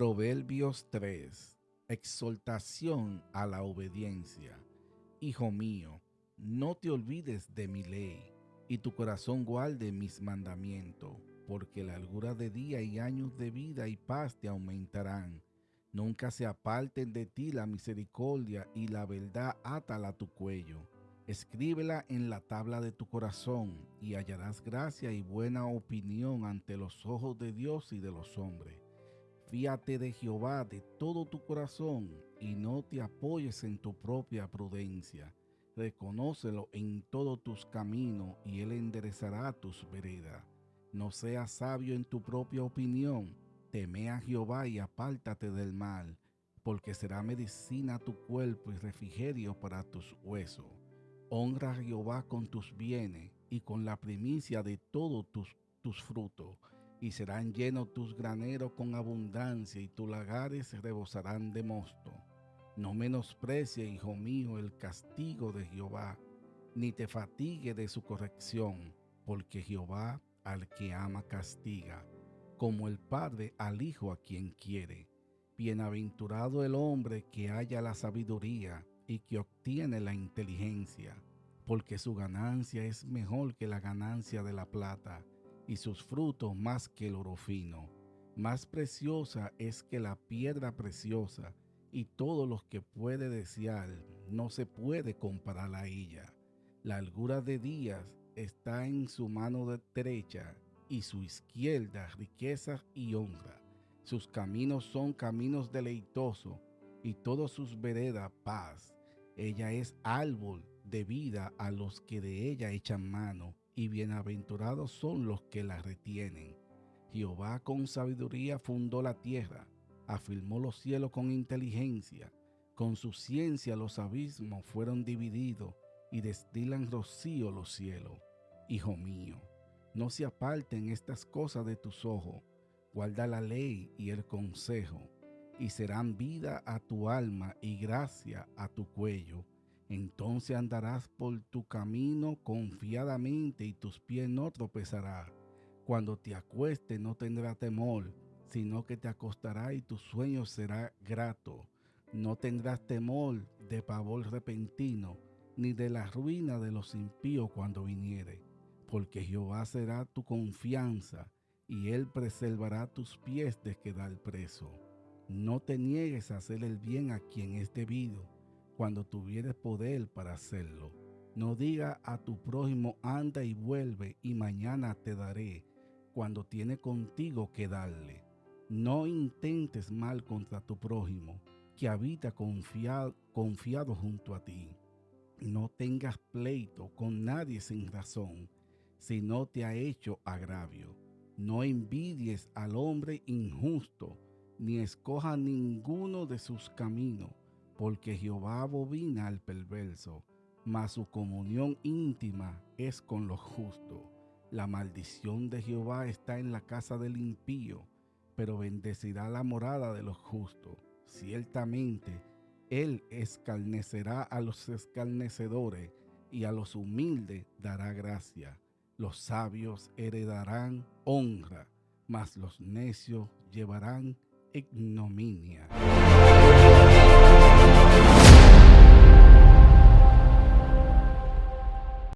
Proverbios 3. Exhortación a la obediencia. Hijo mío, no te olvides de mi ley, y tu corazón guarde mis mandamientos, porque la largura de día y años de vida y paz te aumentarán. Nunca se aparten de ti la misericordia y la verdad átala a tu cuello. Escríbela en la tabla de tu corazón y hallarás gracia y buena opinión ante los ojos de Dios y de los hombres. Fíate de Jehová de todo tu corazón y no te apoyes en tu propia prudencia. Reconócelo en todos tus caminos y él enderezará tus veredas. No seas sabio en tu propia opinión. Teme a Jehová y apártate del mal, porque será medicina a tu cuerpo y refrigerio para tus huesos. Honra a Jehová con tus bienes y con la primicia de todos tus, tus frutos y serán llenos tus graneros con abundancia y tus lagares rebosarán de mosto. No menosprecie, hijo mío, el castigo de Jehová, ni te fatigue de su corrección, porque Jehová al que ama castiga, como el Padre al Hijo a quien quiere. Bienaventurado el hombre que haya la sabiduría y que obtiene la inteligencia, porque su ganancia es mejor que la ganancia de la plata y sus frutos más que el oro fino. Más preciosa es que la piedra preciosa, y todo lo que puede desear no se puede comparar a ella. La algura de días está en su mano derecha y su izquierda riqueza y honra. Sus caminos son caminos deleitosos y todos sus veredas paz. Ella es árbol de vida a los que de ella echan mano y bienaventurados son los que la retienen. Jehová con sabiduría fundó la tierra, afirmó los cielos con inteligencia, con su ciencia los abismos fueron divididos y destilan rocío los cielos. Hijo mío, no se aparten estas cosas de tus ojos, guarda la ley y el consejo, y serán vida a tu alma y gracia a tu cuello entonces andarás por tu camino confiadamente y tus pies no tropezarán. Cuando te acuestes no tendrás temor, sino que te acostarás y tu sueño será grato. No tendrás temor de pavor repentino, ni de la ruina de los impíos cuando viniere, porque Jehová será tu confianza, y él preservará tus pies de quedar preso. No te niegues a hacer el bien a quien es debido cuando tuvieres poder para hacerlo. No diga a tu prójimo, anda y vuelve y mañana te daré, cuando tiene contigo que darle. No intentes mal contra tu prójimo, que habita confiado, confiado junto a ti. No tengas pleito con nadie sin razón, si no te ha hecho agravio. No envidies al hombre injusto, ni escoja ninguno de sus caminos porque Jehová abobina al perverso, mas su comunión íntima es con los justos. La maldición de Jehová está en la casa del impío, pero bendecirá la morada de los justos. Ciertamente, Él escarnecerá a los escarnecedores y a los humildes dará gracia. Los sabios heredarán honra, mas los necios llevarán ignominia.